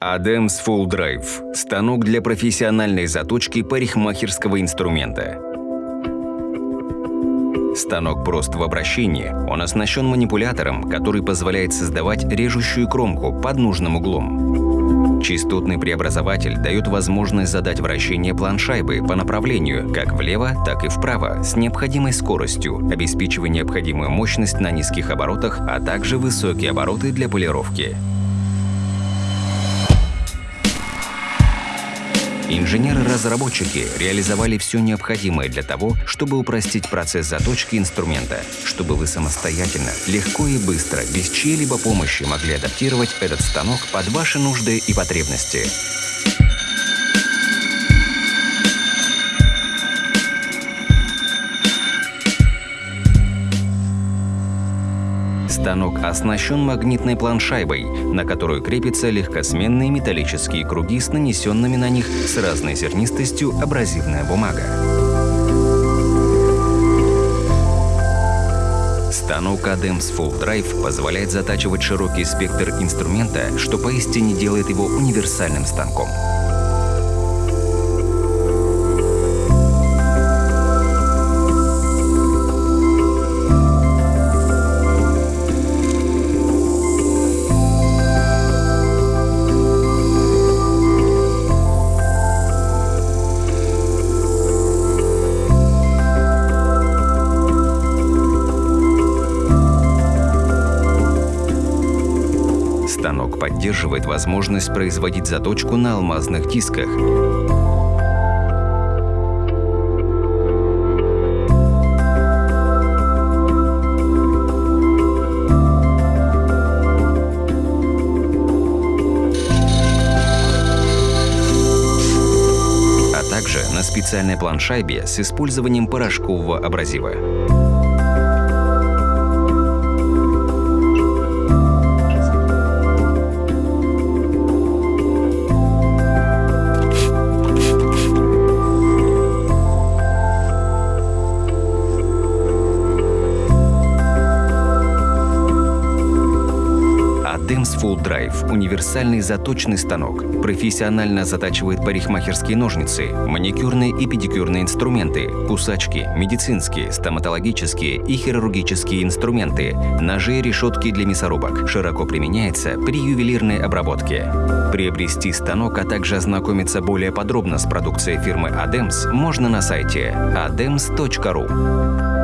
Adams Full Drive – станок для профессиональной заточки парикмахерского инструмента. Станок прост в обращении, он оснащен манипулятором, который позволяет создавать режущую кромку под нужным углом. Частотный преобразователь дает возможность задать вращение планшайбы по направлению как влево, так и вправо с необходимой скоростью, обеспечивая необходимую мощность на низких оборотах, а также высокие обороты для полировки. Инженеры-разработчики реализовали все необходимое для того, чтобы упростить процесс заточки инструмента, чтобы вы самостоятельно, легко и быстро, без чьей-либо помощи могли адаптировать этот станок под ваши нужды и потребности. Станок оснащен магнитной планшайбой, на которую крепятся легкосменные металлические круги с нанесенными на них с разной зернистостью абразивная бумага. Станок Adams Full Drive позволяет затачивать широкий спектр инструмента, что поистине делает его универсальным станком. Станок поддерживает возможность производить заточку на алмазных дисках. а также на специальной планшайбе с использованием порошкового абразива. Adams Full Drive – универсальный заточный станок. Профессионально затачивает парикмахерские ножницы, маникюрные и педикюрные инструменты, кусачки, медицинские, стоматологические и хирургические инструменты, ножи и решетки для мясорубок. Широко применяется при ювелирной обработке. Приобрести станок, а также ознакомиться более подробно с продукцией фирмы Adams можно на сайте adams.ru.